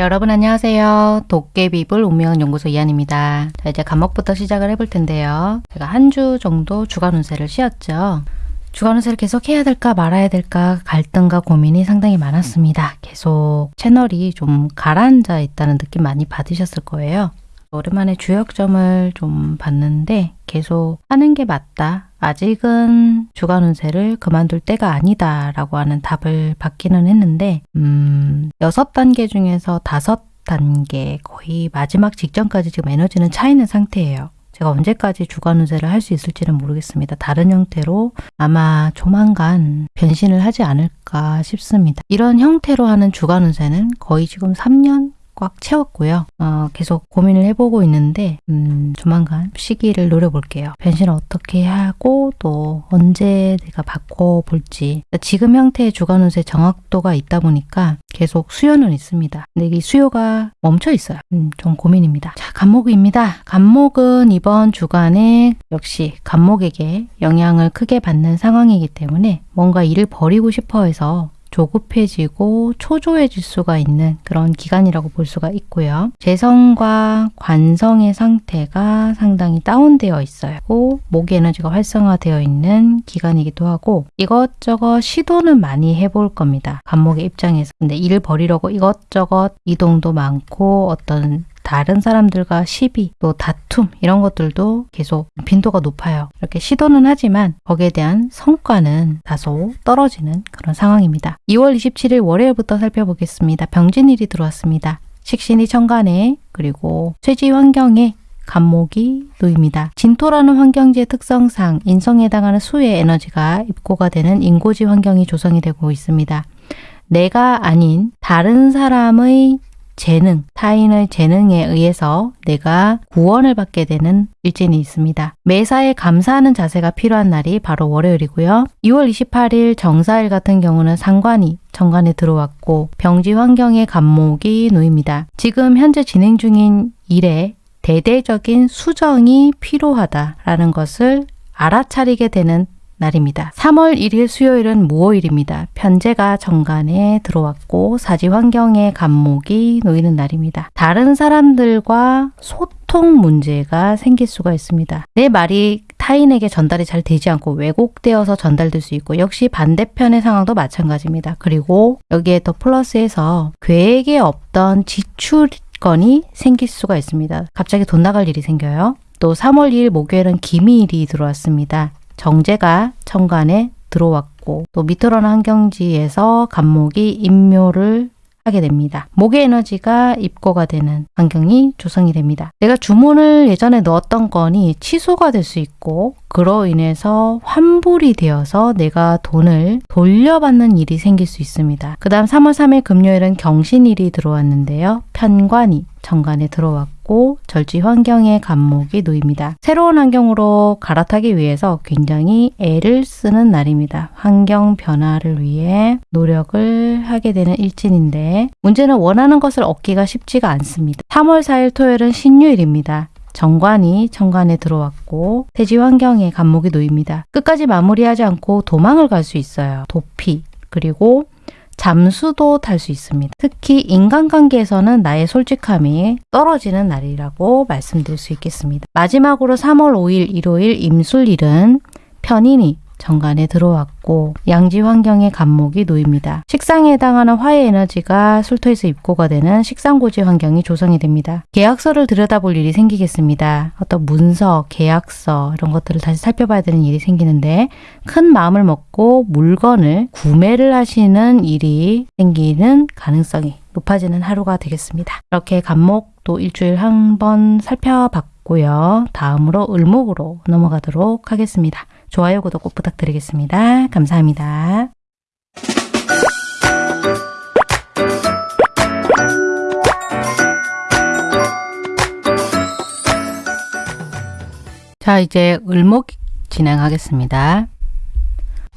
네, 여러분 안녕하세요. 도깨비불 운명 연구소 이한입니다. 자, 이제 간목부터 시작을 해볼 텐데요. 제가 한 주 정도 주간 운세를 쉬었죠. 주간 운세를 계속 해야 될까 말아야 될까 갈등과 고민이 상당히 많았습니다. 계속 채널이 좀 가라앉아 있다는 느낌 많이 받으셨을 거예요. 오랜만에 주역점을 좀 봤는데 계속 하는 게 맞다. 아직은 주간 운세를 그만둘 때가 아니다 라고 하는 답을 받기는 했는데 음, 6단계 중에서 5단계 거의 마지막 직전까지 지금 에너지는 차 있는 상태예요. 제가 언제까지 주간 운세를 할 수 있을지는 모르겠습니다. 다른 형태로 아마 조만간 변신을 하지 않을까 싶습니다. 이런 형태로 하는 주간 운세는 거의 지금 3년 꽉 채웠고요. 어, 계속 고민을 해보고 있는데 음, 조만간 시기를 노려볼게요. 변신을 어떻게 하고 또 언제 내가 바꿔볼지 지금 형태의 주간 운세 정확도가 있다 보니까 계속 수요는 있습니다. 근데 이 수요가 멈춰 있어요. 음, 좀 고민입니다. 자, 간목입니다. 간목은 이번 주간에 역시 간목에게 영향을 크게 받는 상황이기 때문에 뭔가 일을 버리고 싶어 해서 조급해지고 초조해질 수가 있는 그런 기간이라고 볼 수가 있고요. 재성과 관성의 상태가 상당히 다운되어 있어요. 목의 에너지가 활성화되어 있는 기간이기도 하고 이것저것 시도는 많이 해볼 겁니다. 간목의 입장에서. 근데 일을 버리려고 이것저것 이동도 많고 어떤 다른 사람들과 시비, 또 다툼 이런 것들도 계속 빈도가 높아요. 이렇게 시도는 하지만 거기에 대한 성과는 다소 떨어지는 그런 상황입니다. 2월 27일 월요일부터 살펴보겠습니다. 병진일이 들어왔습니다. 식신이 천간에 그리고 쇠지 환경에 간목이 놓입니다. 진토라는 환경지의 특성상 인성에 해당하는 수의 에너지가 입고가 되는 인고지 환경이 조성이 되고 있습니다. 내가 아닌 다른 사람의 재능, 타인의 재능에 의해서 내가 구원을 받게 되는 일진이 있습니다. 매사에 감사하는 자세가 필요한 날이 바로 월요일이고요. 2월 28일 정사일 같은 경우는 상관이 정관에 들어왔고 병지 환경의 감목이 놓입니다. 지금 현재 진행 중인 일에 대대적인 수정이 필요하다라는 것을 알아차리게 되는 날입니다. 3월 1일 수요일은 무호일입니다. 편제가 정관에 들어왔고 사지 환경에 간목이 놓이는 날입니다. 다른 사람들과 소통 문제가 생길 수가 있습니다. 내 말이 타인에게 전달이 잘 되지 않고 왜곡되어서 전달될 수 있고 역시 반대편의 상황도 마찬가지입니다. 그리고 여기에 더 플러스해서 계획에 없던 지출건이 생길 수가 있습니다. 갑자기 돈 나갈 일이 생겨요. 또 3월 2일 목요일은 기미일이 들어왔습니다. 정제가 천간에 들어왔고 또 미트러는 환경지에서 간목이 임묘를 하게 됩니다. 목의 에너지가 입고가 되는 환경이 조성이 됩니다. 내가 주문을 예전에 넣었던 건이 취소가 될 수 있고 그로 인해서 환불이 되어서 내가 돈을 돌려받는 일이 생길 수 있습니다. 그 다음 3월 3일 금요일은 경신일이 들어왔는데요. 편관이 정관에 들어왔고 절지 환경에 간목이 놓입니다. 새로운 환경으로 갈아타기 위해서 굉장히 애를 쓰는 날입니다. 환경 변화를 위해 노력을 하게 되는 일진인데 문제는 원하는 것을 얻기가 쉽지가 않습니다. 3월 4일 토요일은 신유일입니다. 정관이 천관에 들어왔고 태지 환경에 간목이 놓입니다. 끝까지 마무리하지 않고 도망을 갈 수 있어요. 도피 그리고 잠수도 탈 수 있습니다. 특히 인간관계에서는 나의 솔직함이 떨어지는 날이라고 말씀드릴 수 있겠습니다. 마지막으로 3월 5일 일요일 임술일은 편인이 정관에 들어왔고 양지 환경의 간목이 놓입니다. 식상에 해당하는 화의 에너지가 술토에서 입고가 되는 식상고지 환경이 조성이 됩니다. 계약서를 들여다볼 일이 생기겠습니다. 어떤 문서, 계약서 이런 것들을 다시 살펴봐야 되는 일이 생기는데 큰 마음을 먹고 물건을 구매를 하시는 일이 생기는 가능성이 높아지는 하루가 되겠습니다. 이렇게 간목도 일주일 한 번 살펴봤고요. 다음으로 을목으로 넘어가도록 하겠습니다. 좋아요, 구독 꼭 부탁드리겠습니다. 감사합니다. 자, 이제 을목 진행하겠습니다.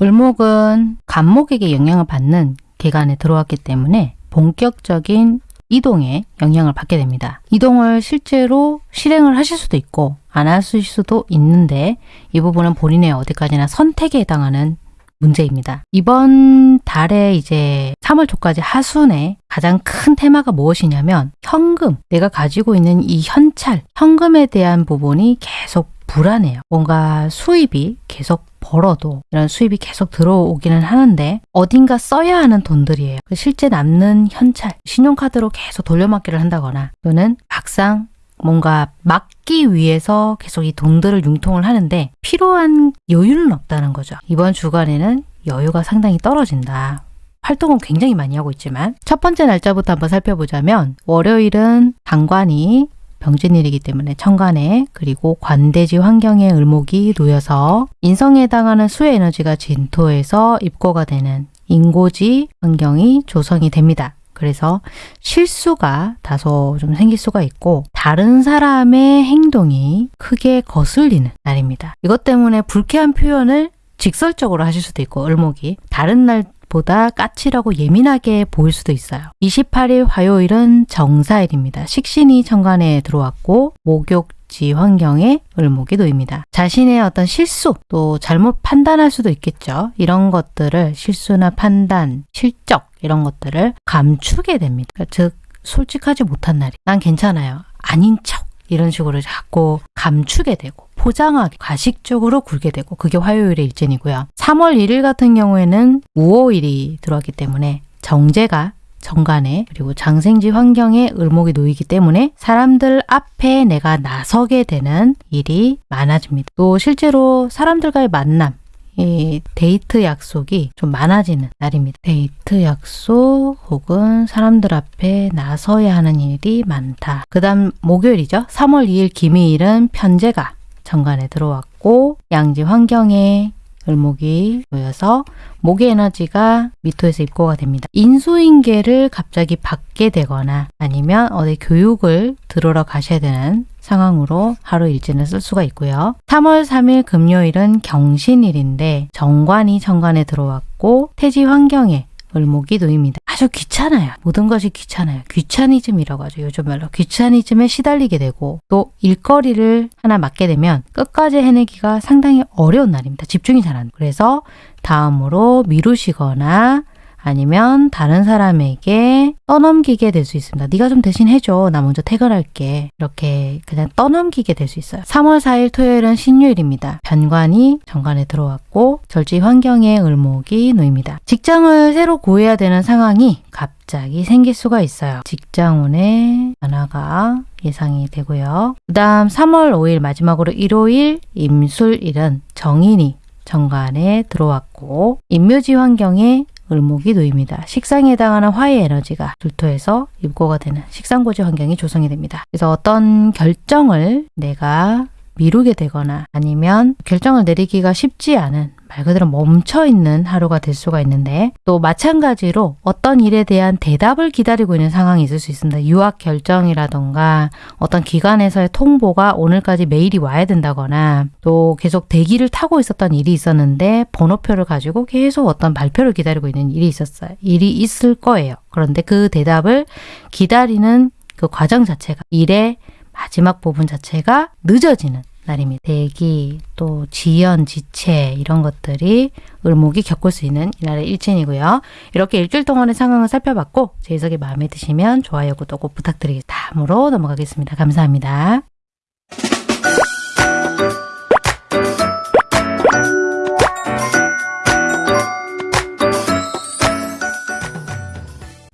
을목은 간목에게 영향을 받는 기간에 들어왔기 때문에 본격적인 이동에 영향을 받게 됩니다. 이동을 실제로 실행을 하실 수도 있고 안 하실 수도 있는데 이 부분은 본인의 어디까지나 선택에 해당하는 문제입니다. 이번 달에 이제 3월 초까지 하순에 가장 큰 테마가 무엇이냐면 현금, 내가 가지고 있는 이 현찰, 현금에 대한 부분이 계속 불안해요. 뭔가 수입이 계속 벌어도 이런 수입이 계속 들어오기는 하는데 어딘가 써야 하는 돈들이에요. 실제 남는 현찰, 신용카드로 계속 돌려막기를 한다거나 또는 막상 뭔가 막기 위해서 계속 이 돈들을 융통을 하는데 필요한 여유는 없다는 거죠. 이번 주간에는 여유가 상당히 떨어진다. 활동은 굉장히 많이 하고 있지만 첫 번째 날짜부터 한번 살펴보자면 월요일은 당관이 병진일이기 때문에 천간에 그리고 관대지 환경에 을목이 놓여서 인성에 해당하는 수의 에너지가 진토에서 입고가 되는 인고지 환경이 조성이 됩니다. 그래서 실수가 다소 좀 생길 수가 있고 다른 사람의 행동이 크게 거슬리는 날입니다. 이것 때문에 불쾌한 표현을 직설적으로 하실 수도 있고 을목이 다른 날 보다 까칠하고 예민하게 보일 수도 있어요. 28일 화요일은 정사일입니다. 식신이 천간에 들어왔고 목욕 지 환경에 을목이 놓입니다. 자신의 어떤 실수 또 잘못 판단할 수도 있겠죠. 이런 것들을 실수나 판단, 실적 이런 것들을 감추게 됩니다. 즉 솔직하지 못한 날이 난 괜찮아요. 아닌 척 이런 식으로 자꾸 감추게 되고 포장하게 가식적으로 굴게 되고 그게 화요일의 일진이고요. 3월 1일 같은 경우에는 우호일이 들어왔기 때문에 정제가 정간에 그리고 장생지 환경에 을목이 놓이기 때문에 사람들 앞에 내가 나서게 되는 일이 많아집니다. 또 실제로 사람들과의 만남 이 데이트 약속이 좀 많아지는 날입니다. 데이트 약속 혹은 사람들 앞에 나서야 하는 일이 많다. 그 다음 목요일이죠. 3월 2일 김희일은 편제가 정관에 들어왔고 양지 환경에 을목이 놓여서 목의 에너지가 미토에서 입고가 됩니다. 인수인계를 갑자기 받게 되거나 아니면 어디 교육을 들으러 가셔야 되는 상황으로 하루 일진을 쓸 수가 있고요. 3월 3일 금요일은 경신일인데 정관이 정관에 들어왔고 태지 환경에 을목이 놓입니다. 아주 귀찮아요. 모든 것이 귀찮아요. 귀차니즘이라고 하죠. 요즘 말로. 귀차니즘에 시달리게 되고 또 일거리를 하나 맡게 되면 끝까지 해내기가 상당히 어려운 날입니다. 집중이 잘 안 돼요. 그래서 다음으로 미루시거나 아니면 다른 사람에게 떠넘기게 될 수 있습니다. 네가 좀 대신 해줘. 나 먼저 퇴근할게. 이렇게 그냥 떠넘기게 될 수 있어요. 3월 4일 토요일은 신유일입니다. 변관이 정관에 들어왔고 절지 환경에 을목이 놓입니다. 직장을 새로 구해야 되는 상황이 갑자기 생길 수가 있어요. 직장운의 변화가 예상이 되고요. 그 다음 3월 5일 마지막으로 일요일 임술일은 정인이 정관에 들어왔고 임묘지 환경에 을목이 놓입니다. 식상에 해당하는 화의 에너지가 불토에서 입고가 되는 식상고지 환경이 조성이 됩니다. 그래서 어떤 결정을 내가 미루게 되거나 아니면 결정을 내리기가 쉽지 않은 말 그대로 멈춰 있는 하루가 될 수가 있는데 또 마찬가지로 어떤 일에 대한 대답을 기다리고 있는 상황이 있을 수 있습니다. 유학 결정이라던가 어떤 기관에서의 통보가 오늘까지 메일이 와야 된다거나 또 계속 대기를 타고 있었던 일이 있었는데 번호표를 가지고 계속 어떤 발표를 기다리고 있는 일이 있었어요. 일이 있을 거예요. 그런데 그 대답을 기다리는 그 과정 자체가 일의 마지막 부분 자체가 늦어지는 날입니다. 대기, 또 지연, 지체 이런 것들이 을목이 겪을 수 있는 이날의 일진이고요. 이렇게 일주일 동안의 상황을 살펴봤고 제 해석이 마음에 드시면 좋아요, 구독 꼭 부탁드리겠습니다. 다음으로 넘어가겠습니다. 감사합니다.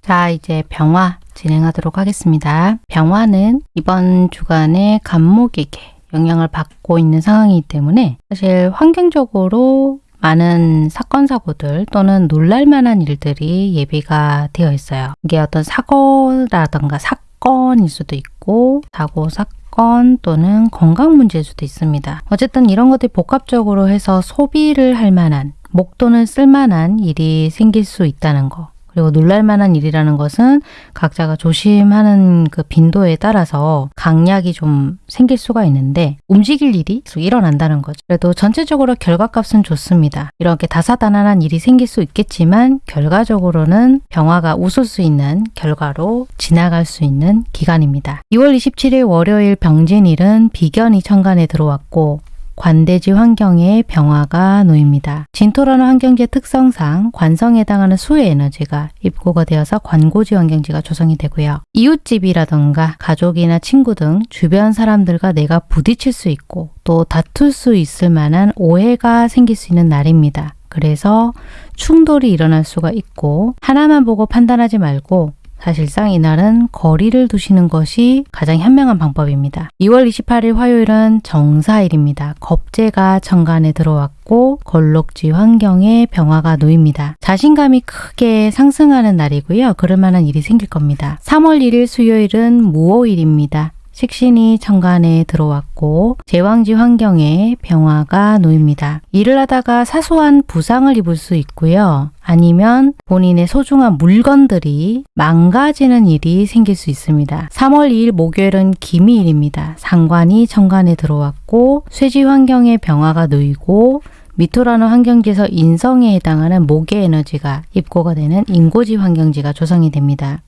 자, 이제 병화 진행하도록 하겠습니다. 병화는 이번 주간에 간목에게 영향을 받고 있는 상황이기 때문에 사실 환경적으로 많은 사건 사고들 또는 놀랄만한 일들이 예비가 되어 있어요. 이게 어떤 사고라던가 사건일 수도 있고 사고 사건 또는 건강 문제일 수도 있습니다. 어쨌든 이런 것들이 복합적으로 해서 소비를 할 만한 목돈을 쓸 만한 일이 생길 수 있다는 거. 그리고 놀랄만한 일이라는 것은 각자가 조심하는 그 빈도에 따라서 강약이 좀 생길 수가 있는데 움직일 일이 계속 일어난다는 거죠. 그래도 전체적으로 결과값은 좋습니다. 이렇게 다사다난한 일이 생길 수 있겠지만 결과적으로는 병화가 웃을 수 있는 결과로 지나갈 수 있는 기간입니다. 2월 27일 월요일 병진일은 비견이 천간에 들어왔고 관대지 환경에 병화가 놓입니다. 진토라는 환경지의 특성상 관성에 해당하는 수의 에너지가 입고가 되어서 관고지 환경지가 조성이 되고요. 이웃집이라던가 가족이나 친구 등 주변 사람들과 내가 부딪힐 수 있고 또 다툴 수 있을 만한 오해가 생길 수 있는 날입니다. 그래서 충돌이 일어날 수가 있고 하나만 보고 판단하지 말고 사실상 이날은 거리를 두시는 것이 가장 현명한 방법입니다. 2월 28일 화요일은 정사일입니다. 겁재가 천간에 들어왔고 걸록지 환경에 병화가 놓입니다. 자신감이 크게 상승하는 날이고요. 그럴 만한 일이 생길 겁니다. 3월 1일 수요일은 무오일입니다. 식신이 천간에 들어왔고 제왕지 환경에 병화가 놓입니다. 일을 하다가 사소한 부상을 입을 수 있고요. 아니면 본인의 소중한 물건들이 망가지는 일이 생길 수 있습니다. 3월 2일 목요일은 기미일입니다. 상관이 천간에 들어왔고 쇠지 환경에 병화가 놓이고 미토라는 환경지에서 인성에 해당하는 목의 에너지가 입고가 되는 인고지 환경지가 조성이 됩니다.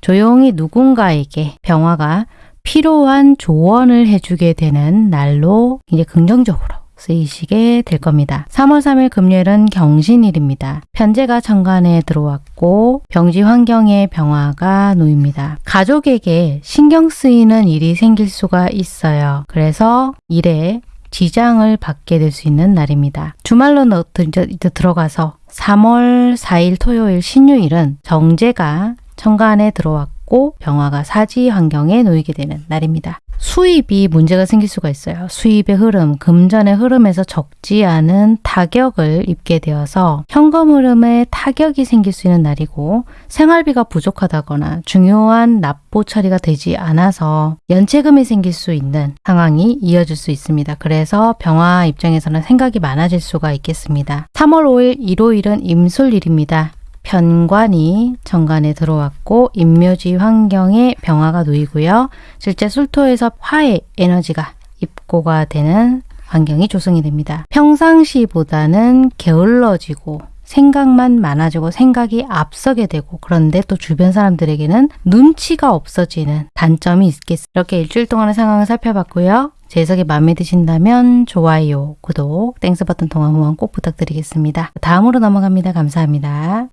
조용히 누군가에게 병화가 필요한 조언을 해주게 되는 날로 이제 긍정적으로 쓰이시게 될 겁니다. 3월 3일 금요일은 경신일입니다. 편제가 천간에 들어왔고 병지 환경에 병화가 놓입니다. 가족에게 신경 쓰이는 일이 생길 수가 있어요. 그래서 일에 지장을 받게 될 수 있는 날입니다. 주말로 들어가서 3월 4일 토요일 신유일은 정제가 천간에 들어왔고 병화가 사지 환경에 놓이게 되는 날입니다. 수입이 문제가 생길 수가 있어요. 수입의 흐름, 금전의 흐름에서 적지 않은 타격을 입게 되어서 현금 흐름에 타격이 생길 수 있는 날이고 생활비가 부족하다거나 중요한 납부 처리가 되지 않아서 연체금이 생길 수 있는 상황이 이어질 수 있습니다. 그래서 병화 입장에서는 생각이 많아질 수가 있겠습니다. 3월 5일 일요일은 임술일입니다. 편관이 정관에 들어왔고 임묘지 환경에 병화가 놓이고요. 실제 술토에서 화의 에너지가 입고가 되는 환경이 조성이 됩니다. 평상시보다는 게을러지고 생각만 많아지고 생각이 앞서게 되고 그런데 또 주변 사람들에게는 눈치가 없어지는 단점이 있겠습니다. 이렇게 일주일 동안의 상황을 살펴봤고요. 제 해석이 마음에 드신다면 좋아요, 구독, Thanks 버튼 통한 후원 꼭 부탁드리겠습니다. 다음으로 넘어갑니다. 감사합니다.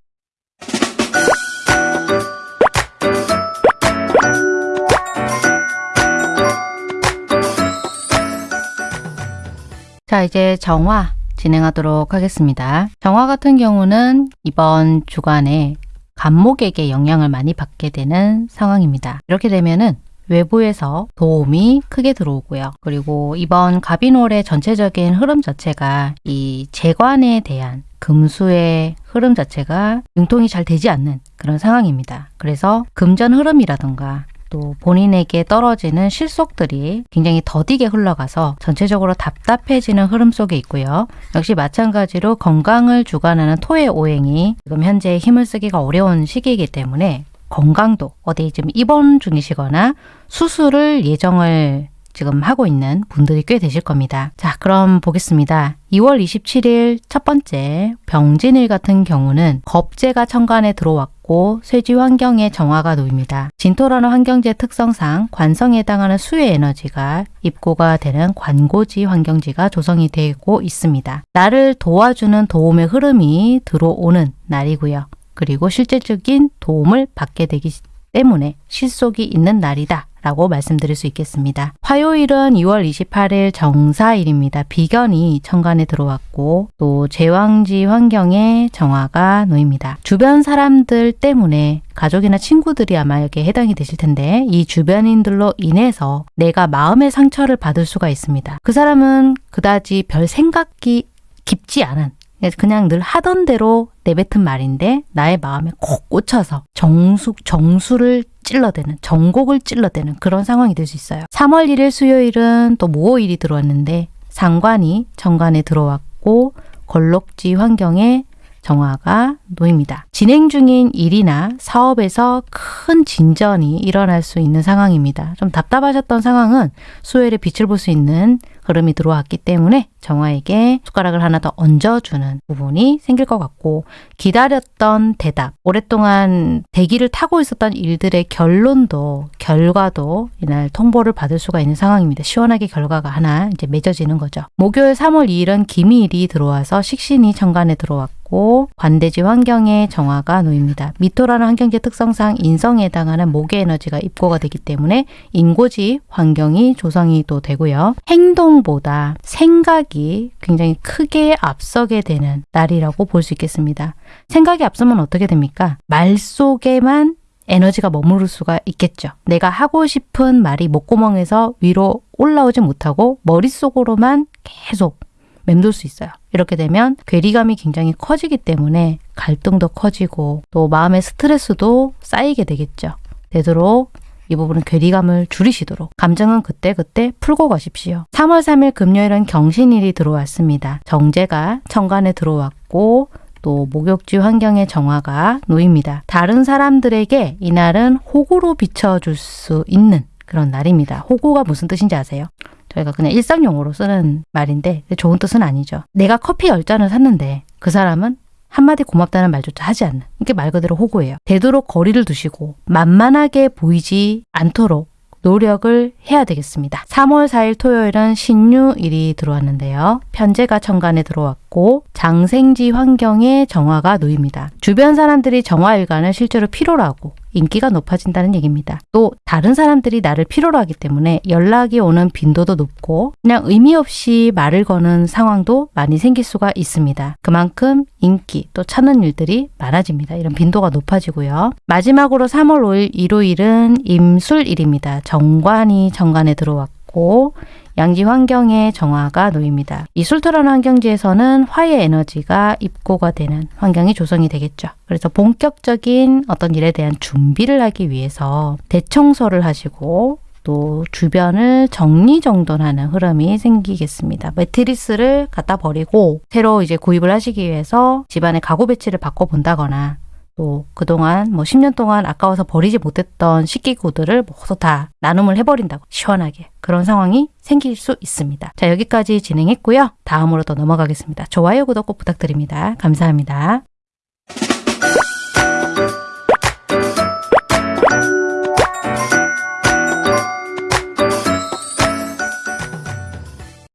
자, 이제 정화 진행하도록 하겠습니다. 정화 같은 경우는 이번 주간에 간목에게 영향을 많이 받게 되는 상황입니다. 이렇게 되면은 외부에서 도움이 크게 들어오고요. 그리고 이번 가비놀의 전체적인 흐름 자체가 이 재관에 대한 금수의 흐름 자체가 융통이 잘 되지 않는 그런 상황입니다. 그래서 금전 흐름이라던가 또 본인에게 떨어지는 실속들이 굉장히 더디게 흘러가서 전체적으로 답답해지는 흐름 속에 있고요. 역시 마찬가지로 건강을 주관하는 토의 오행이 지금 현재 힘을 쓰기가 어려운 시기이기 때문에 건강도 어디 좀 입원 중이시거나 수술을 예정을 지금 하고 있는 분들이 꽤 되실 겁니다. 자, 그럼 보겠습니다. 2월 27일 첫 번째 병진일 같은 경우는 겁재가 천간에 들어왔고 쇠지 환경에 정화가 놓입니다. 진토라는 환경지의 특성상 관성에 해당하는 수의 에너지가 입고가 되는 관고지 환경지가 조성이 되고 있습니다. 나를 도와주는 도움의 흐름이 들어오는 날이고요. 그리고 실제적인 도움을 받게 되기 때문에 실속이 있는 날이다. 라고 말씀드릴 수 있겠습니다. 화요일은 2월 28일 정사일입니다. 비견이 천간에 들어왔고 또 제왕지 환경에 정화가 놓입니다. 주변 사람들 때문에 가족이나 친구들이 아마 여기에 해당이 되실 텐데 이 주변인들로 인해서 내가 마음의 상처를 받을 수가 있습니다. 그 사람은 그다지 별 생각이 깊지 않은 그냥 늘 하던 대로 내뱉은 말인데 나의 마음에 콕 꽂혀서 정수, 정수를 찔러대는 정곡을 찔러대는 그런 상황이 될 수 있어요. 3월 1일 수요일은 또 모호일이 들어왔는데 상관이 정관에 들어왔고 걸록지 환경에 정화가 놓입니다. 진행 중인 일이나 사업에서 큰 진전이 일어날 수 있는 상황입니다. 좀 답답하셨던 상황은 수요일에 빛을 볼 수 있는 흐름이 들어왔기 때문에 정화에게 숟가락을 하나 더 얹어주는 부분이 생길 것 같고 기다렸던 대답, 오랫동안 대기를 타고 있었던 일들의 결론도 결과도 이날 통보를 받을 수가 있는 상황입니다. 시원하게 결과가 하나 이제 맺어지는 거죠. 목요일 3월 2일은 기미일이 들어와서 식신이 천간에 들어왔고 관대지 환경에 정화가 놓입니다. 미토라는 환경지 특성상 인성에 해당하는 목의 에너지가 입고가 되기 때문에 인고지 환경이 조성이 또 되고요. 행동보다 생각이 굉장히 크게 앞서게 되는 날이라고 볼 수 있겠습니다. 생각이 앞서면 어떻게 됩니까? 말 속에만 에너지가 머무를 수가 있겠죠. 내가 하고 싶은 말이 목구멍에서 위로 올라오지 못하고 머릿속으로만 계속 맴돌 수 있어요. 이렇게 되면 괴리감이 굉장히 커지기 때문에 갈등도 커지고 또 마음의 스트레스도 쌓이게 되겠죠. 되도록 이 부분은 괴리감을 줄이시도록 감정은 그때그때 풀고 가십시오. 3월 3일 금요일은 경신일이 들어왔습니다. 정제가 천간에 들어왔고 또 목욕지 환경의 정화가 놓입니다. 다른 사람들에게 이날은 호구로 비춰줄 수 있는 그런 날입니다. 호구가 무슨 뜻인지 아세요? 저희가 그냥 일상용어로 쓰는 말인데 좋은 뜻은 아니죠. 내가 커피 10잔을 샀는데 그 사람은 한마디 고맙다는 말조차 하지 않는 이게 말 그대로 호구예요. 되도록 거리를 두시고 만만하게 보이지 않도록 노력을 해야 되겠습니다. 3월 4일 토요일은 신유일이 들어왔는데요. 편제가 천간에 들어왔고 장생지 환경에 정화가 놓입니다. 주변 사람들이 정화일간을 실제로 필요로 하고 인기가 높아진다는 얘기입니다. 또 다른 사람들이 나를 필요로 하기 때문에 연락이 오는 빈도도 높고 그냥 의미 없이 말을 거는 상황도 많이 생길 수가 있습니다. 그만큼 인기 또 찾는 일들이 많아집니다. 이런 빈도가 높아지고요. 마지막으로 3월 5일 일요일은 임술일입니다. 정관이 정관에 들어왔고 양지 환경에 정화가 놓입니다. 이 술토라는 환경지에서는 화의 에너지가 입고가 되는 환경이 조성이 되겠죠. 그래서 본격적인 어떤 일에 대한 준비를 하기 위해서 대청소를 하시고 또 주변을 정리정돈하는 흐름이 생기겠습니다. 매트리스를 갖다 버리고 새로 이제 구입을 하시기 위해서 집안의 가구 배치를 바꿔본다거나 또 그동안 뭐 10년 동안 아까워서 버리지 못했던 식기구들을 모두 다 나눔을 해버린다고 시원하게 그런 상황이 생길 수 있습니다. 자 여기까지 진행했고요. 다음으로 더 넘어가겠습니다. 좋아요, 구독 꼭 부탁드립니다. 감사합니다.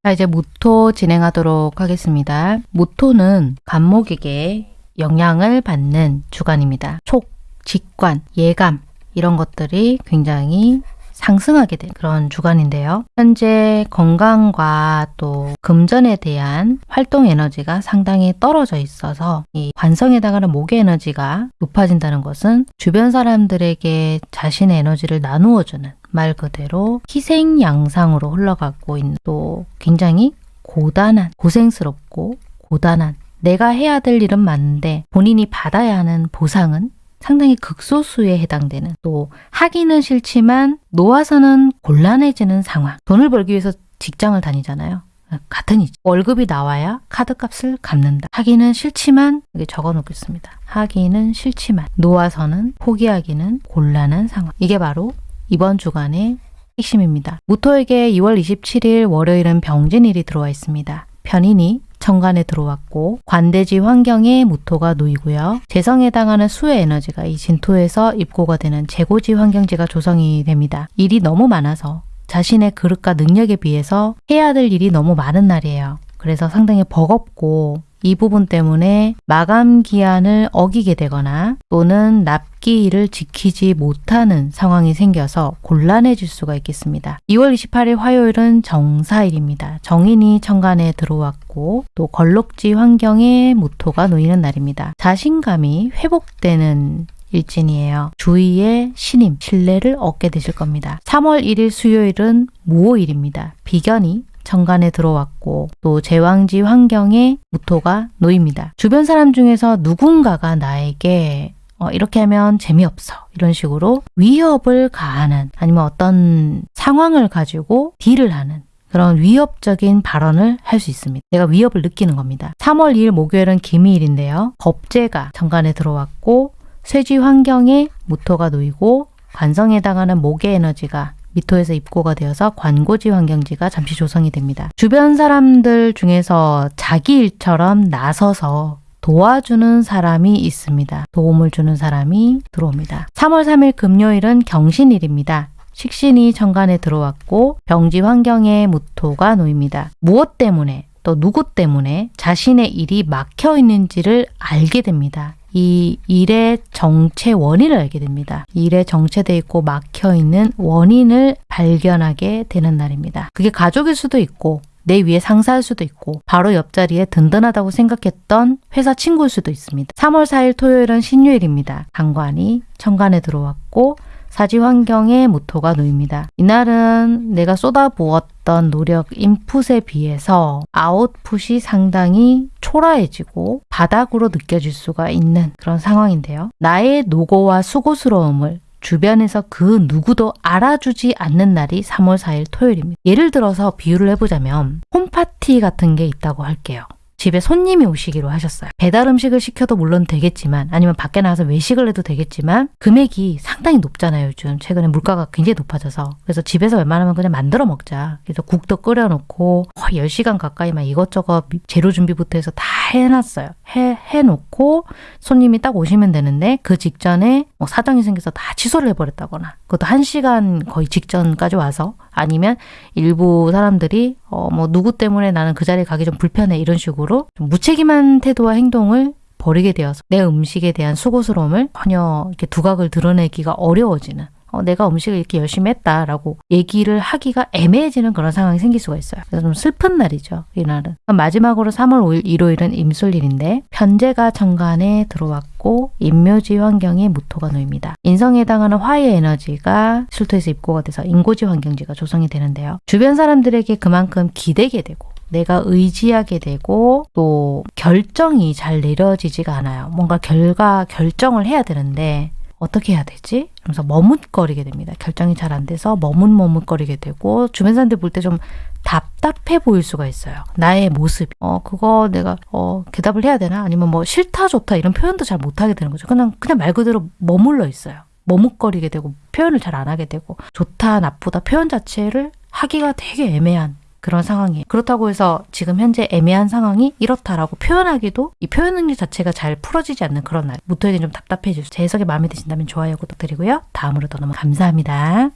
자 이제 모토 진행하도록 하겠습니다. 모토는 간목에게 영향을 받는 주간입니다. 촉, 직관, 예감 이런 것들이 굉장히 상승하게 된 그런 주간인데요. 현재 건강과 또 금전에 대한 활동 에너지가 상당히 떨어져 있어서 이 관성에 해당하는 목의 에너지가 높아진다는 것은 주변 사람들에게 자신의 에너지를 나누어주는 말 그대로 희생 양상으로 흘러가고 있는 또 굉장히 고단한, 고생스럽고 고단한 내가 해야 될 일은 많은데 본인이 받아야 하는 보상은 상당히 극소수에 해당되는 또 하기는 싫지만 놓아서는 곤란해지는 상황. 돈을 벌기 위해서 직장을 다니잖아요. 같은 이지 월급이 나와야 카드값을 갚는다. 하기는 싫지만 여기 적어 놓겠습니다. 하기는 싫지만 놓아서는 포기하기는 곤란한 상황. 이게 바로 이번 주간의 핵심입니다. 무토에게 2월 27일 월요일은 병진일이 들어와 있습니다. 편인이 천간에 들어왔고 관대지 환경에 무토가 놓이고요. 재성에 해당하는 수의 에너지가 이 진토에서 입고가 되는 재고지 환경지가 조성이 됩니다. 일이 너무 많아서 자신의 그릇과 능력에 비해서 해야 될 일이 너무 많은 날이에요. 그래서 상당히 버겁고 이 부분 때문에 마감 기한을 어기게 되거나 또는 납기일을 지키지 못하는 상황이 생겨서 곤란해질 수가 있겠습니다. 2월 28일 화요일은 정사일입니다. 정인이 천간에 들어왔고 또 걸록지 환경에 무토가 놓이는 날입니다. 자신감이 회복되는 일진이에요. 주위의 신임, 신뢰를 얻게 되실 겁니다. 3월 1일 수요일은 무호일입니다. 비견이 정관에 들어왔고 또 제왕지 환경에 무토가 놓입니다. 주변 사람 중에서 누군가가 나에게 어, 이렇게 하면 재미없어 이런 식으로 위협을 가하는 아니면 어떤 상황을 가지고 딜을 하는 그런 위협적인 발언을 할 수 있습니다. 내가 위협을 느끼는 겁니다. 3월 2일 목요일은 기미일인데요. 겁재가 정관에 들어왔고 쇠지 환경에 무토가 놓이고 관성에 해당하는 목의 에너지가 미토에서 입고가 되어서 관고지 환경지가 잠시 조성이 됩니다. 주변 사람들 중에서 자기 일처럼 나서서 도와주는 사람이 있습니다. 도움을 주는 사람이 들어옵니다. 3월 3일 금요일은 경신일입니다. 식신이 정관에 들어왔고 병지 환경에 무토가 놓입니다. 무엇 때문에 또 누구 때문에 자신의 일이 막혀 있는지를 알게 됩니다. 이 일의 정체 원인을 알게 됩니다. 일에 정체돼 있고 막혀 있는 원인을 발견하게 되는 날입니다. 그게 가족일 수도 있고 내 위에 상사일 수도 있고 바로 옆자리에 든든하다고 생각했던 회사 친구일 수도 있습니다. 3월 4일 토요일은 신유일입니다. 강관이 천간에 들어왔고 사지 환경에 무토가 놓입니다. 이날은 내가 쏟아부었던 노력, 인풋에 비해서 아웃풋이 상당히 초라해지고 바닥으로 느껴질 수가 있는 그런 상황인데요. 나의 노고와 수고스러움을 주변에서 그 누구도 알아주지 않는 날이 3월 4일 토요일입니다. 예를 들어서 비유를 해보자면 홈파티 같은 게 있다고 할게요. 집에 손님이 오시기로 하셨어요. 배달 음식을 시켜도 물론 되겠지만 아니면 밖에 나가서 외식을 해도 되겠지만 금액이 상당히 높잖아요. 요즘 최근에 물가가 굉장히 높아져서 그래서 집에서 웬만하면 그냥 만들어 먹자. 그래서 국도 끓여놓고 10시간 가까이 막 이것저것 재료 준비부터 해서 다 해놨어요. 해, 해놓고 손님이 딱 오시면 되는데 그 직전에 뭐 사정이 생겨서 다 취소를 해버렸다거나 그것도 1시간 거의 직전까지 와서 아니면 일부 사람들이 어 뭐 누구 때문에 나는 그 자리에 가기 좀 불편해 이런 식으로 좀 무책임한 태도와 행동을 버리게 되어서 내 음식에 대한 수고스러움을 전혀 이렇게 두각을 드러내기가 어려워지는 어, 내가 음식을 이렇게 열심히 했다라고 얘기를 하기가 애매해지는 그런 상황이 생길 수가 있어요. 그래서 좀 슬픈 날이죠. 이날은. 마지막으로 3월 5일 일요일은 임술일인데 편제가 정관에 들어왔고 인묘지 환경에 무토가 놓입니다. 인성에 해당하는 화의 에너지가 술토에서 입고가 돼서 인고지 환경지가 조성이 되는데요. 주변 사람들에게 그만큼 기대게 되고 내가 의지하게 되고 또 결정이 잘 내려지지가 않아요. 뭔가 결과 결정을 해야 되는데 어떻게 해야 되지? 그래서 머뭇거리게 됩니다. 결정이 잘 안 돼서 머뭇머뭇거리게 되고 주변 사람들 볼 때 좀 답답해 보일 수가 있어요. 나의 모습. 어, 그거 내가 어, 대답을 해야 되나? 아니면 뭐 싫다 좋다 이런 표현도 잘 못하게 되는 거죠. 그냥 그냥 말 그대로 머물러 있어요. 머뭇거리게 되고 표현을 잘 안 하게 되고 좋다 나쁘다 표현 자체를 하기가 되게 애매한 그런 상황이에요. 그렇다고 해서 지금 현재 애매한 상황이 이렇다라고 표현하기도 이 표현 능력 자체가 잘 풀어지지 않는 그런 날. 무토에겐 좀 답답해질 수. 제 해석이 마음에 드신다면 좋아요, 구독 드리고요. 다음으로 더 너무 감사합니다.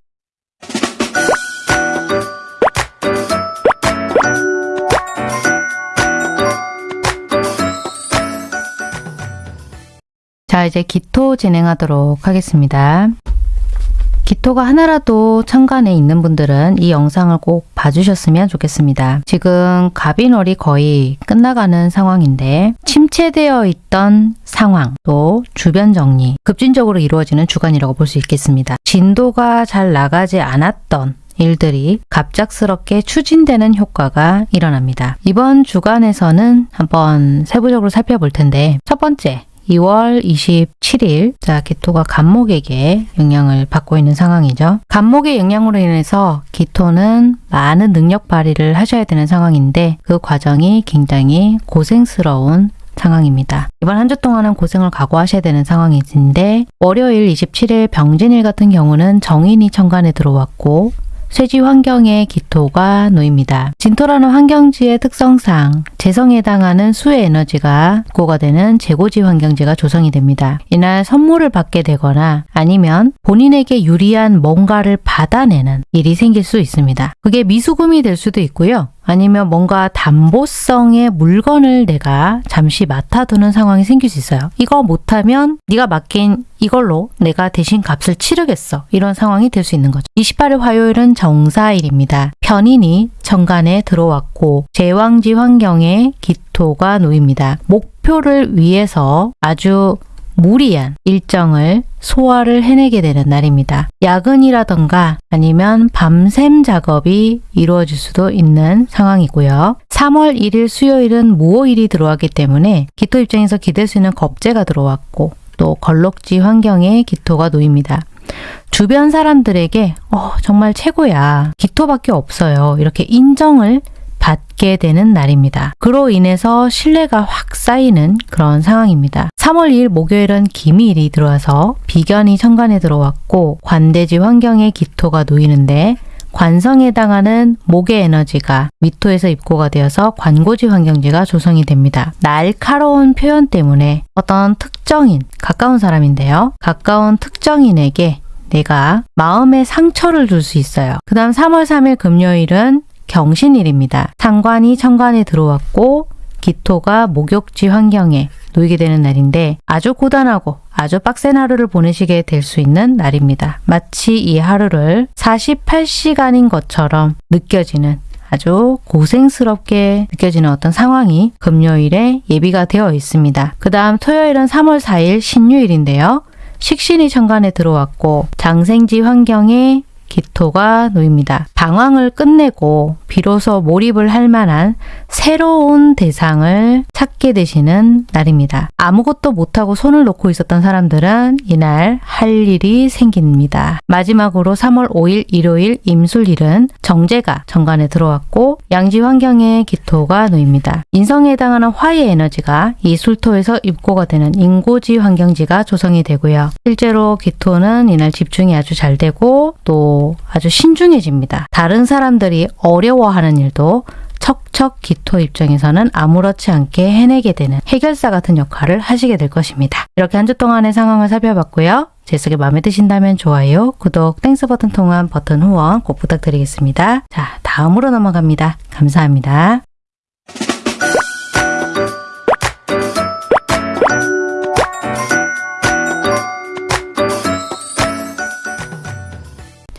자, 이제 기토 진행하도록 하겠습니다. 기토가 하나라도 천간에 있는 분들은 이 영상을 꼭 봐주셨으면 좋겠습니다. 지금 갑인월이 거의 끝나가는 상황인데 침체되어 있던 상황 또 주변 정리 급진적으로 이루어지는 주간이라고 볼 수 있겠습니다. 진도가 잘 나가지 않았던 일들이 갑작스럽게 추진되는 효과가 일어납니다. 이번 주간에서는 한번 세부적으로 살펴볼 텐데 첫 번째 2월 27일 자 기토가 간목에게 영향을 받고 있는 상황이죠. 간목의 영향으로 인해서 기토는 많은 능력 발휘를 하셔야 되는 상황인데 그 과정이 굉장히 고생스러운 상황입니다. 이번 한 주 동안은 고생을 각오하셔야 되는 상황인데 월요일 27일 병진일 같은 경우는 정인이 천간에 들어왔고 쇠지 환경에 기토가 놓입니다. 진토라는 환경지의 특성상 재성에 해당하는 수의 에너지가 고가 되는 재고지 환경지가 조성이 됩니다. 이날 선물을 받게 되거나 아니면 본인에게 유리한 뭔가를 받아내는 일이 생길 수 있습니다. 그게 미수금이 될 수도 있고요. 아니면 뭔가 담보성의 물건을 내가 잠시 맡아두는 상황이 생길 수 있어요. 이거 못하면 네가 맡긴 이걸로 내가 대신 값을 치르겠어. 이런 상황이 될 수 있는 거죠. 28일 화요일은 정사일입니다. 편인이 정관에 들어왔고 제왕지 환경에 기토가 놓입니다. 목표를 위해서 아주 무리한 일정을 소화를 해내게 되는 날입니다. 야근이라던가 아니면 밤샘 작업이 이루어질 수도 있는 상황이고요. 3월 1일 수요일은 무호일이 들어왔기 때문에 기토 입장에서 기댈 수 있는 겁재가 들어왔고 또 걸럭지 환경에 기토가 놓입니다. 주변 사람들에게 어, 정말 최고야. 기토밖에 없어요. 이렇게 인정을 받게 되는 날입니다. 그로 인해서 신뢰가 확 쌓이는 그런 상황입니다. 3월 2일 목요일은 기미일이 들어와서 비견이 천간에 들어왔고 관대지 환경에 기토가 놓이는데 관성에 해당하는 목의 에너지가 미토에서 입고가 되어서 관고지 환경지가 조성이 됩니다. 날카로운 표현 때문에 어떤 특정인, 가까운 사람인데요. 가까운 특정인에게 내가 마음의 상처를 줄 수 있어요. 그 다음 3월 3일 금요일은 경신일입니다. 상관이 천간에 들어왔고 기토가 목욕지 환경에 놓이게 되는 날인데 아주 고단하고 아주 빡센 하루를 보내시게 될 수 있는 날입니다. 마치 이 하루를 48시간인 것처럼 느껴지는 아주 고생스럽게 느껴지는 어떤 상황이 금요일에 예비가 되어 있습니다. 그 다음 토요일은 3월 4일 신유일인데요. 식신이 천간에 들어왔고 장생지 환경에 기토가 놓입니다. 방황을 끝내고 비로소 몰입을 할 만한 새로운 대상을 찾게 되시는 날입니다. 아무것도 못하고 손을 놓고 있었던 사람들은 이날 할 일이 생깁니다. 마지막으로 3월 5일 일요일 임술일은 정제가 정관에 들어왔고 양지 환경에 기토가 놓입니다. 인성에 해당하는 화의 에너지가 이 술토에서 입고가 되는 인고지 환경지가 조성이 되고요. 실제로 기토는 이날 집중이 아주 잘 되고 또 아주 신중해집니다. 다른 사람들이 어려워하는 일도 척척 기토 입장에서는 아무렇지 않게 해내게 되는 해결사 같은 역할을 하시게 될 것입니다. 이렇게 한 주 동안의 상황을 살펴봤고요. 제 해석이 마음에 드신다면 좋아요, 구독, Thanks 버튼 통한 버튼 후원 꼭 부탁드리겠습니다. 자, 다음으로 넘어갑니다. 감사합니다.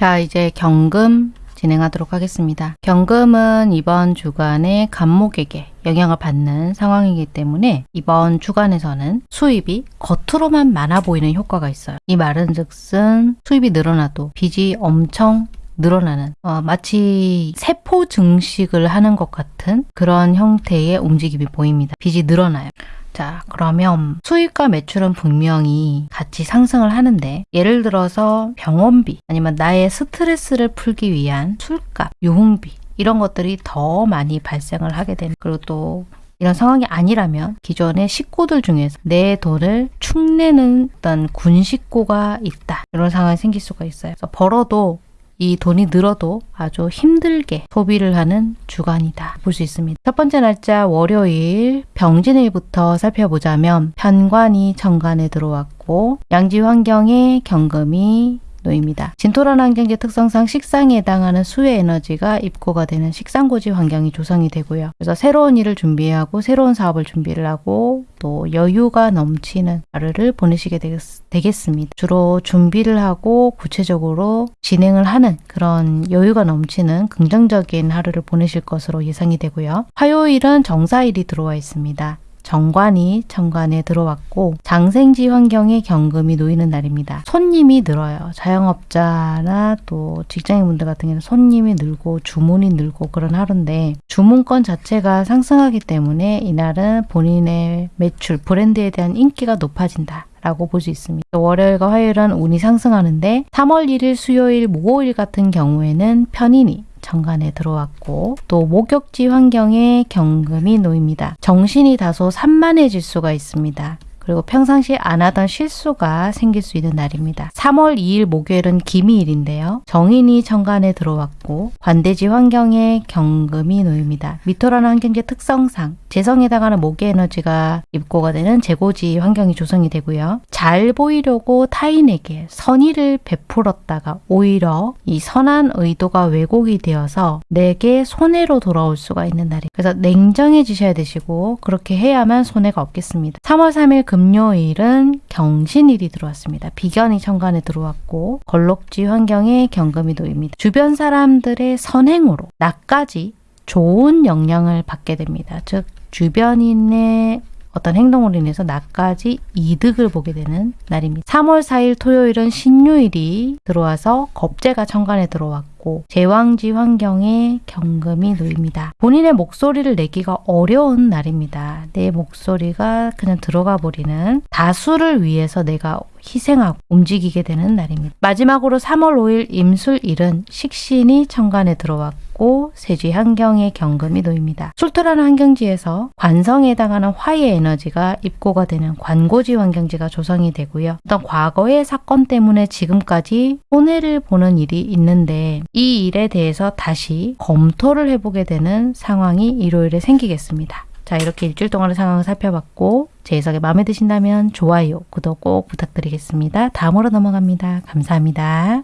자, 이제 경금 진행하도록 하겠습니다. 경금은 이번 주간에 간목에게 영향을 받는 상황이기 때문에 이번 주간에서는 수입이 겉으로만 많아 보이는 효과가 있어요. 이 말은 즉슨 수입이 늘어나도 빚이 엄청 늘어나는 어, 마치 세포 증식을 하는 것 같은 그런 형태의 움직임이 보입니다. 빚이 늘어나요. 자, 그러면 수입과 매출은 분명히 같이 상승을 하는데 예를 들어서 병원비 아니면 나의 스트레스를 풀기 위한 술값, 유흥비 이런 것들이 더 많이 발생을 하게 되는 그리고 또 이런 상황이 아니라면 기존의 식구들 중에서 내 돈을 축내는 어떤 군 식구가 있다 이런 상황이 생길 수가 있어요. 벌어도 이 돈이 늘어도 아주 힘들게 소비를 하는 주간이다 볼 수 있습니다. 첫 번째 날짜 월요일 병진일부터 살펴보자면 편관이 정관에 들어왔고 양지 환경에 경금이 놓입니다. 진토란 환경의 특성상 식상에 해당하는 수의 에너지가 입고가 되는 식상고지 환경이 조성이 되고요. 그래서 새로운 일을 준비하고 새로운 사업을 준비를 하고 또 여유가 넘치는 하루를 보내시게 되겠, 습니다 주로 준비를 하고 구체적으로 진행을 하는 그런 여유가 넘치는 긍정적인 하루를 보내실 것으로 예상이 되고요. 화요일은 정사일이 들어와 있습니다. 정관이 정관에 들어왔고 장생지 환경에 경금이 놓이는 날입니다. 손님이 늘어요. 자영업자나 또 직장인분들 같은 경우는 손님이 늘고 주문이 늘고 그런 하루인데 주문권 자체가 상승하기 때문에 이날은 본인의 매출, 브랜드에 대한 인기가 높아진다. 라고 볼 수 있습니다. 월요일과 화요일은 운이 상승하는데 3월 1일 수요일, 목요일 같은 경우에는 편인이 정관에 들어왔고 또 목욕지 환경에 경금이 놓입니다. 정신이 다소 산만해질 수가 있습니다. 그리고 평상시 안 하던 실수가 생길 수 있는 날입니다. 3월 2일 목요일은 기미일인데요. 정인이 천간에 들어왔고 관대지 환경에 경금이 놓입니다. 미토라는 환경지 특성상 재성에 해당하는 목의 에너지가 입고가 되는 재고지 환경이 조성이 되고요. 잘 보이려고 타인에게 선의를 베풀었다가 오히려 이 선한 의도가 왜곡이 되어서 내게 손해로 돌아올 수가 있는 날이에요. 그래서 냉정해지셔야 되시고 그렇게 해야만 손해가 없겠습니다. 3월 3일 금요일은 경신일이 들어왔습니다. 비견이 천간에 들어왔고 걸록지 환경에 경금이 놓입니다. 주변 사람들의 선행으로 나까지 좋은 영향을 받게 됩니다. 즉 주변인의 어떤 행동으로 인해서 나까지 이득을 보게 되는 날입니다. 3월 4일 토요일은 신유일이 들어와서 겁재가 천간에 들어왔고 제왕지 환경에 경금이 놓입니다. 본인의 목소리를 내기가 어려운 날입니다. 내 목소리가 그냥 들어가 버리는 다수를 위해서 내가 희생하고 움직이게 되는 날입니다. 마지막으로 3월 5일 임술일은 식신이 천간에 들어왔고 세지 환경에 경금이 놓입니다. 술토라는 환경지에서 관성에 해당하는 화의 에너지가 입고가 되는 관고지 환경지가 조성이 되고요. 어떤 과거의 사건 때문에 지금까지 손해를 보는 일이 있는데 이 일에 대해서 다시 검토를 해보게 되는 상황이 일요일에 생기겠습니다. 자 이렇게 일주일 동안의 상황을 살펴봤고 제 해석이 마음에 드신다면 좋아요, 구독 꼭 부탁드리겠습니다. 다음으로 넘어갑니다. 감사합니다.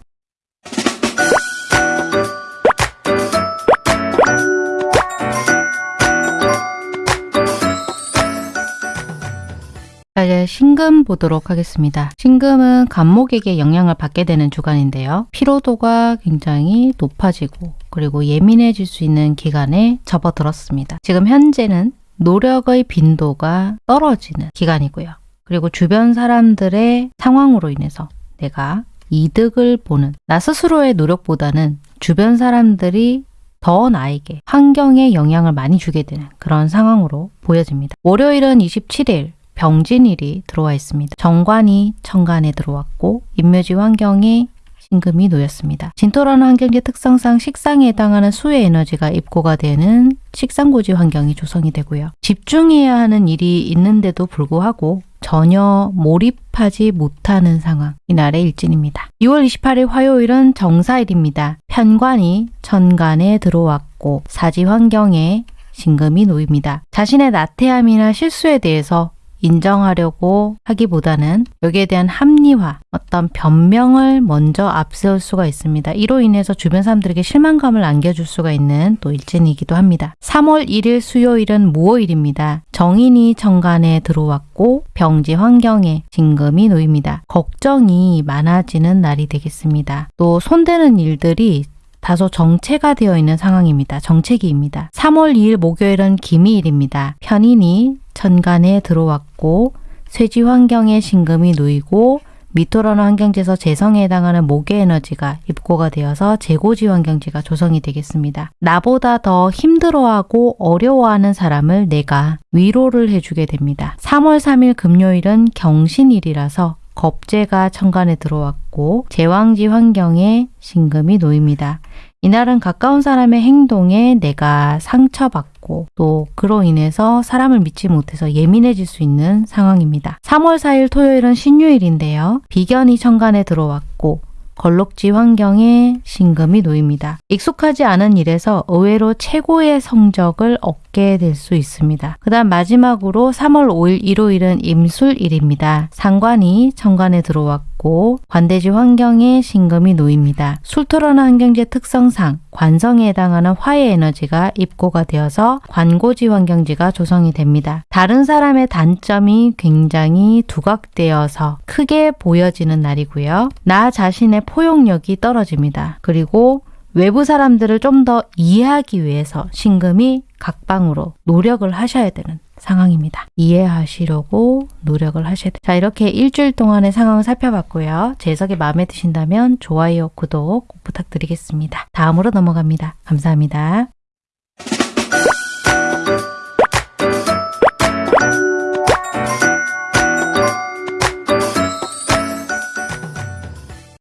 자, 이제 신금 보도록 하겠습니다. 신금은 간목에게 영향을 받게 되는 주간인데요. 피로도가 굉장히 높아지고 그리고 예민해질 수 있는 기간에 접어들었습니다. 지금 현재는 노력의 빈도가 떨어지는 기간이고요. 그리고 주변 사람들의 상황으로 인해서 내가 이득을 보는 나 스스로의 노력보다는 주변 사람들이 더 나에게 환경에 영향을 많이 주게 되는 그런 상황으로 보여집니다. 월요일은 27일 병진일이 들어와 있습니다. 정관이 천간에 들어왔고 인묘지 환경에 신금이 놓였습니다. 진토라는 환경지 특성상 식상에 해당하는 수의 에너지가 입고가 되는 식상고지 환경이 조성이 되고요. 집중해야 하는 일이 있는데도 불구하고 전혀 몰입하지 못하는 상황. 이날의 일진입니다. 2월 28일 화요일은 정사일입니다. 편관이 천간에 들어왔고 사지 환경에 신금이 놓입니다. 자신의 나태함이나 실수에 대해서 인정하려고 하기보다는 여기에 대한 합리화, 어떤 변명을 먼저 앞세울 수가 있습니다. 이로 인해서 주변 사람들에게 실망감을 안겨줄 수가 있는 또 일진이기도 합니다. 3월 1일 수요일은 무오일입니다. 정인이 정관에 들어왔고 병지 환경에 진금이 놓입니다. 걱정이 많아지는 날이 되겠습니다. 또 손대는 일들이 다소 정체가 되어 있는 상황입니다. 정체기입니다. 3월 2일 목요일은 기미일입니다. 편인이 천간에 들어왔고 쇠지 환경에 신금이 놓이고 미토라는 환경지에서 재성에 해당하는 목의 에너지가 입고가 되어서 재고지 환경지가 조성이 되겠습니다. 나보다 더 힘들어하고 어려워하는 사람을 내가 위로를 해주게 됩니다. 3월 3일 금요일은 경신일이라서 겁재가 천간에 들어왔고 제왕지 환경에 신금이 놓입니다. 이날은 가까운 사람의 행동에 내가 상처받고 또 그로 인해서 사람을 믿지 못해서 예민해질 수 있는 상황입니다. 3월 4일 토요일은 신유일인데요. 비견이 천간에 들어왔고 걸록지 환경에 신금이 놓입니다. 익숙하지 않은 일에서 의외로 최고의 성적을 얻 게 될 수 있습니다. 그 다음 마지막으로 3월 5일 일요일은 임술일입니다. 상관이 천간에 들어왔고 관대지 환경에 신금이 놓입니다. 술토라는 환경제 특성상 관성에 해당하는 화의 에너지가 입고가 되어서 관고지 환경지가 조성이 됩니다. 다른 사람의 단점이 굉장히 두각되어서 크게 보여지는 날이고요. 나 자신의 포용력이 떨어집니다. 그리고 외부 사람들을 좀 더 이해하기 위해서 신금이 각방으로 노력을 하셔야 되는 상황입니다. 이해하시려고 노력을 하셔야 돼요. 자, 이렇게 일주일 동안의 상황을 살펴봤고요. 제 해석이 마음에 드신다면 좋아요, 구독 꼭 부탁드리겠습니다. 다음으로 넘어갑니다. 감사합니다.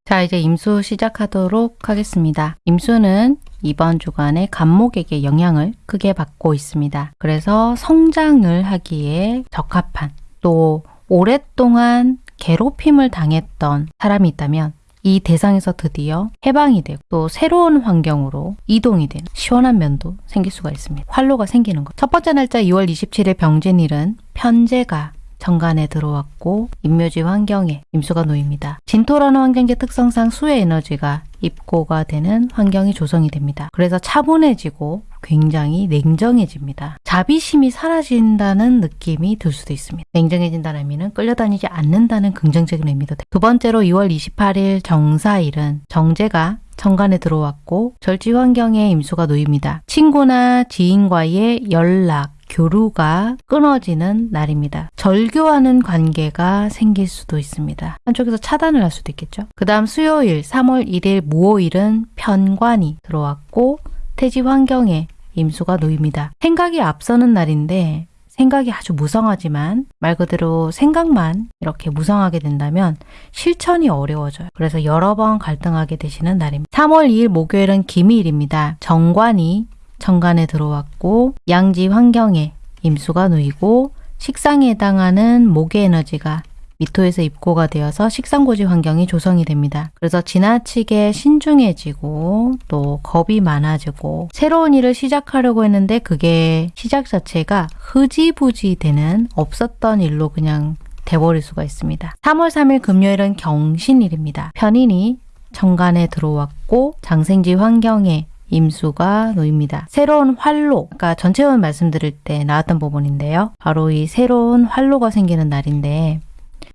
자, 이제 임수 시작하도록 하겠습니다. 임수는 이번 주간에 간목에게 영향을 크게 받고 있습니다. 그래서 성장을 하기에 적합한 또 오랫동안 괴롭힘을 당했던 사람이 있다면 이 대상에서 드디어 해방이 되고 또 새로운 환경으로 이동이 되는 시원한 면도 생길 수가 있습니다. 활로가 생기는 것. 첫 번째 날짜 2월 27일 병진일은 편제가 정관에 들어왔고 임묘지 환경에 임수가 놓입니다. 진토라는 환경제 특성상 수의 에너지가 입고가 되는 환경이 조성이 됩니다. 그래서 차분해지고 굉장히 냉정해집니다. 자비심이 사라진다는 느낌이 들 수도 있습니다. 냉정해진다는 의미는 끌려다니지 않는다는 긍정적인 의미도 됩니다. 두 번째로 2월 28일 정사일은 정제가 정관에 들어왔고 절지 환경에 임수가 놓입니다. 친구나 지인과의 연락, 교류가 끊어지는 날입니다. 절교하는 관계가 생길 수도 있습니다. 한쪽에서 차단을 할 수도 있겠죠. 그 다음 수요일 3월 1일 무오일은 편관이 들어왔고 태지 환경에 임수가 놓입니다. 생각이 앞서는 날인데 생각이 아주 무성하지만 말 그대로 생각만 이렇게 무성하게 된다면 실천이 어려워져요. 그래서 여러 번 갈등하게 되시는 날입니다. 3월 2일 목요일은 기미일입니다. 정관이 정관에 들어왔고 양지 환경에 임수가 놓이고 식상에 해당하는 목의 에너지가 미토에서 입고가 되어서 식상고지 환경이 조성이 됩니다. 그래서 지나치게 신중해지고 또 겁이 많아지고 새로운 일을 시작하려고 했는데 그게 시작 자체가 흐지부지 되는 없었던 일로 그냥 돼버릴 수가 있습니다. 3월 3일 금요일은 경신일입니다. 편인이 정관에 들어왔고 장생지 환경에 임수가 놓입니다. 새로운 활로, 그러니까 전체원 말씀드릴 때 나왔던 부분인데요. 바로 이 새로운 활로가 생기는 날인데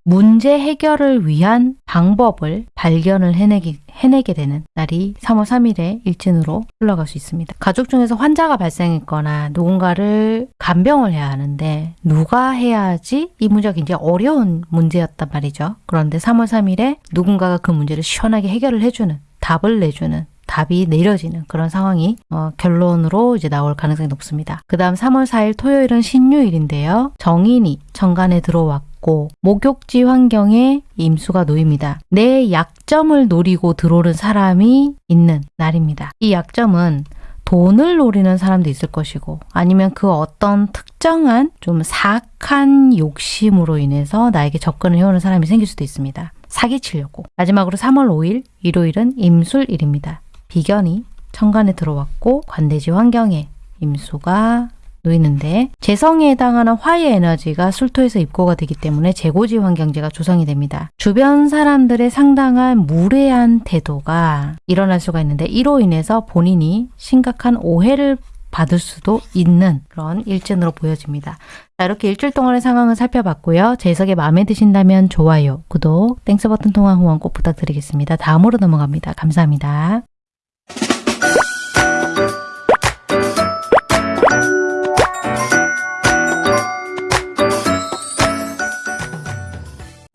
문제 해결을 위한 방법을 발견을 해내기, 해내게 되는 날이 3월 3일에 일진으로 흘러갈 수 있습니다. 가족 중에서 환자가 발생했거나 누군가를 간병을 해야 하는데 누가 해야 하지? 이 문제가 굉장히 어려운 문제였단 말이죠. 그런데 3월 3일에 누군가가 그 문제를 시원하게 해결을 해주는 답을 내주는 답이 내려지는 그런 상황이 어, 결론으로 이제 나올 가능성이 높습니다. 그 다음 3월 4일 토요일은 신유일인데요. 정인이 정관에 들어왔고 목욕지 환경에 임수가 놓입니다. 내 약점을 노리고 들어오는 사람이 있는 날입니다. 이 약점은 돈을 노리는 사람도 있을 것이고 아니면 그 어떤 특정한 좀 사악한 욕심으로 인해서 나에게 접근을 해오는 사람이 생길 수도 있습니다. 사기치려고. 마지막으로 3월 5일 일요일은 임술일입니다. 비견이 천간에 들어왔고 관대지 환경에 임수가 놓이는데 재성에 해당하는 화의 에너지가 술토에서 입고가 되기 때문에 재고지 환경이 조성이 됩니다. 주변 사람들의 상당한 무례한 태도가 일어날 수가 있는데 이로 인해서 본인이 심각한 오해를 받을 수도 있는 그런 일진으로 보여집니다. 자, 이렇게 일주일 동안의 상황을 살펴봤고요. 제 해석이 마음에 드신다면 좋아요, 구독, Thanks 버튼 통한 후원 꼭 부탁드리겠습니다. 다음으로 넘어갑니다. 감사합니다.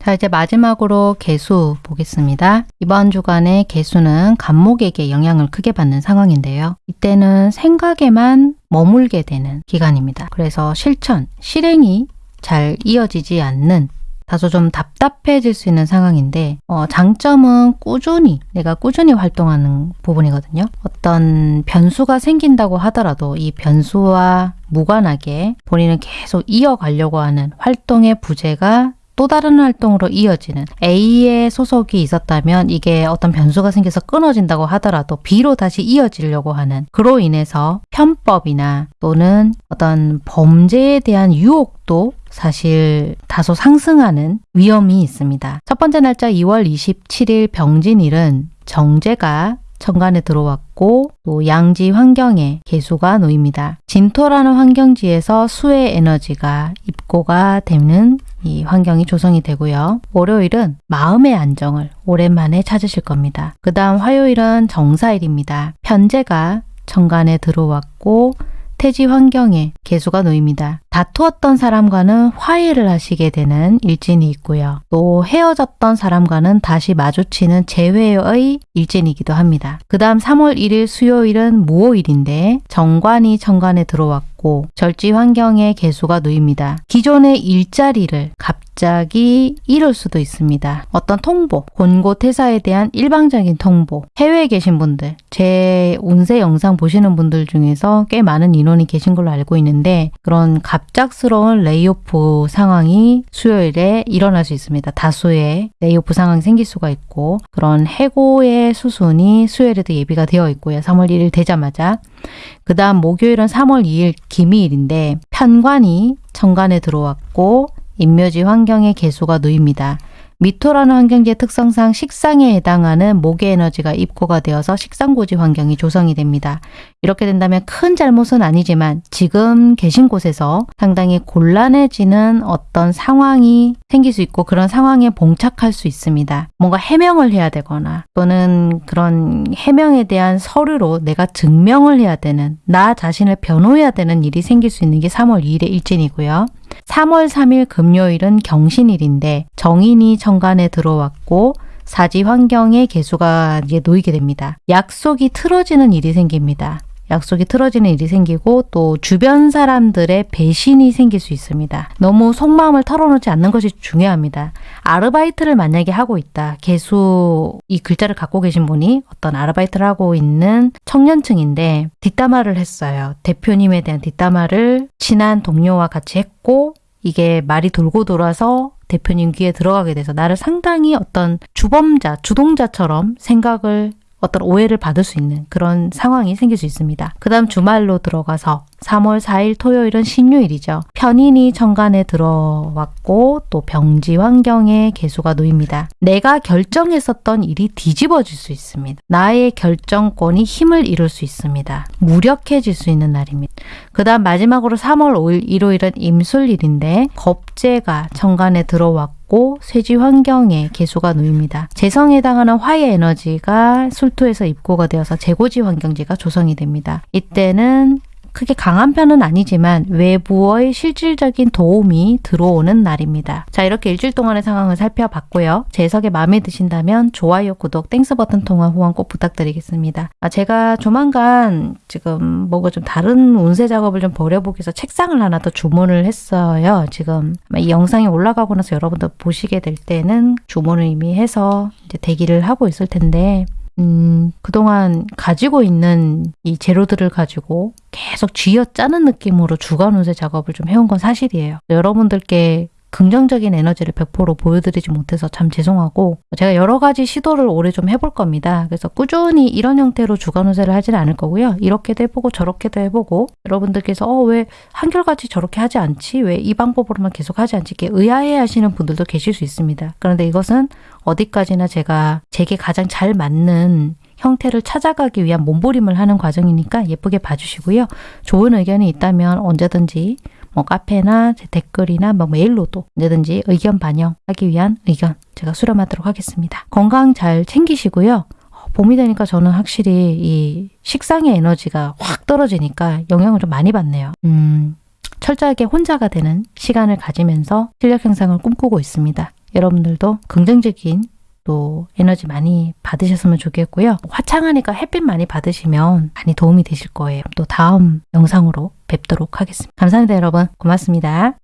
자 이제 마지막으로 개수 보겠습니다. 이번 주간의 개수는 간목에게 영향을 크게 받는 상황인데요. 이때는 생각에만 머물게 되는 기간입니다. 그래서 실천, 실행이 잘 이어지지 않는 다소 좀 답답해질 수 있는 상황인데 어, 장점은 꾸준히 내가 꾸준히 활동하는 부분이거든요. 어떤 변수가 생긴다고 하더라도 이 변수와 무관하게 본인은 계속 이어가려고 하는 활동의 부재가 또 다른 활동으로 이어지는 A의 소속이 있었다면 이게 어떤 변수가 생겨서 끊어진다고 하더라도 B로 다시 이어지려고 하는 그로 인해서 편법이나 또는 어떤 범죄에 대한 유혹도 사실 다소 상승하는 위험이 있습니다. 첫 번째 날짜 2월 27일 병진일은 정제가 천간에 들어왔고 또 양지 환경에 개수가 놓입니다. 진토라는 환경지에서 수의 에너지가 입고가 되는 이 환경이 조성이 되고요. 월요일은 마음의 안정을 오랜만에 찾으실 겁니다. 그 다음 화요일은 정사일입니다. 편제가 천간에 들어왔고 태지 환경에 계수가 놓입니다. 다투었던 사람과는 화해를 하시게 되는 일진이 있고요. 또 헤어졌던 사람과는 다시 마주치는 재회의 일진이기도 합니다. 그 다음 3월 1일 수요일은 무오일인데 정관이 천간에 들어왔고 절지 환경에 계수가 놓입니다. 기존의 일자리를 갑자기 잃을 수도 있습니다. 어떤 통보, 권고 퇴사에 대한 일방적인 통보, 해외에 계신 분들, 제 운세 영상 보시는 분들 중에서 꽤 많은 인원이 계신 걸로 알고 있는데 그런 갑작스러운 layoff 상황이 수요일에 일어날 수 있습니다. 다수의 layoff 상황이 생길 수가 있고 그런 해고의 수순이 수요일에도 예비가 되어 있고요. 3월 1일 되자마자 그 다음 목요일은 3월 2일 기미일인데 편관이 천간에 들어왔고 인묘지 환경의 개수가 놓입니다. 미토라는 환경지의 특성상 식상에 해당하는 목의 에너지가 입고가 되어서 식상고지 환경이 조성이 됩니다. 이렇게 된다면 큰 잘못은 아니지만 지금 계신 곳에서 상당히 곤란해지는 어떤 상황이 생길 수 있고 그런 상황에 봉착할 수 있습니다. 뭔가 해명을 해야 되거나 또는 그런 해명에 대한 서류로 내가 증명을 해야 되는 나 자신을 변호해야 되는 일이 생길 수 있는 게 3월 2일의 일진이고요. 3월 3일 금요일은 경신일인데 정인이 천간에 들어왔고 사지 환경에 개수가 이제 놓이게 됩니다. 약속이 틀어지는 일이 생깁니다. 약속이 틀어지는 일이 생기고 또 주변 사람들의 배신이 생길 수 있습니다. 너무 속마음을 털어놓지 않는 것이 중요합니다. 아르바이트를 만약에 하고 있다. 개수 이 글자를 갖고 계신 분이 어떤 아르바이트를 하고 있는 청년층인데 뒷담화를 했어요. 대표님에 대한 뒷담화를 친한 동료와 같이 했고 이게 말이 돌고 돌아서 대표님 귀에 들어가게 돼서 나를 상당히 어떤 주범자, 주동자처럼 생각을 어떤 오해를 받을 수 있는 그런 상황이 생길 수 있습니다. 그 다음 주말로 들어가서 3월 4일 토요일은 신유일이죠. 편인이 천간에 들어왔고 또 병지 환경에 개수가 놓입니다. 내가 결정했었던 일이 뒤집어질 수 있습니다. 나의 결정권이 힘을 잃을 수 있습니다. 무력해질 수 있는 날입니다. 그 다음 마지막으로 3월 5일 일요일은 임술일인데 겁재가 천간에 들어왔고 쇠지 환경에 계수가 놓입니다. 재성에 해당하는 화의 에너지가 술토에서 입고가 되어서 재고지 환경이 조성이 됩니다. 이때는 크게 강한 편은 아니지만 외부의 실질적인 도움이 들어오는 날입니다. 자 이렇게 일주일 동안의 상황을 살펴봤고요. 제 해석이 마음에 드신다면 좋아요, 구독, Thanks 버튼 통한 후원 꼭 부탁드리겠습니다. 아, 제가 조만간 지금 뭐가 좀 다른 운세 작업을 좀 벌여보기 위해서 책상을 하나 더 주문을 했어요. 지금 이 영상이 올라가고 나서 여러분들 보시게 될 때는 주문을 이미 해서 이제 대기를 하고 있을 텐데 음, 그동안 가지고 있는 이 재료들을 가지고 계속 쥐어 짜는 느낌으로 주간 운세 작업을 좀 해온 건 사실이에요. 여러분들께 긍정적인 에너지를 100% 보여드리지 못해서 참 죄송하고 제가 여러 가지 시도를 올해 좀 해볼 겁니다. 그래서 꾸준히 이런 형태로 주간 운세를 하지는 않을 거고요. 이렇게도 해보고 저렇게도 해보고 여러분들께서 어 왜 한결같이 저렇게 하지 않지? 왜 이 방법으로만 계속 하지 않지? 이렇게 의아해 하시는 분들도 계실 수 있습니다. 그런데 이것은 어디까지나 제가 제게 가장 잘 맞는 형태를 찾아가기 위한 몸부림을 하는 과정이니까 예쁘게 봐주시고요. 좋은 의견이 있다면 언제든지 뭐 카페나 제 댓글이나 뭐 메일로도 언제든지 의견 반영하기 위한 의견 제가 수렴하도록 하겠습니다. 건강 잘 챙기시고요. 어, 봄이 되니까 저는 확실히 이 식상의 에너지가 확 떨어지니까 영향을 좀 많이 받네요. 음, 철저하게 혼자가 되는 시간을 가지면서 실력 향상을 꿈꾸고 있습니다. 여러분들도 긍정적인 또 에너지 많이 받으셨으면 좋겠고요. 화창하니까 햇빛 많이 받으시면 많이 도움이 되실 거예요. 또 다음 영상으로 뵙도록 하겠습니다. 감사합니다 여러분. 고맙습니다.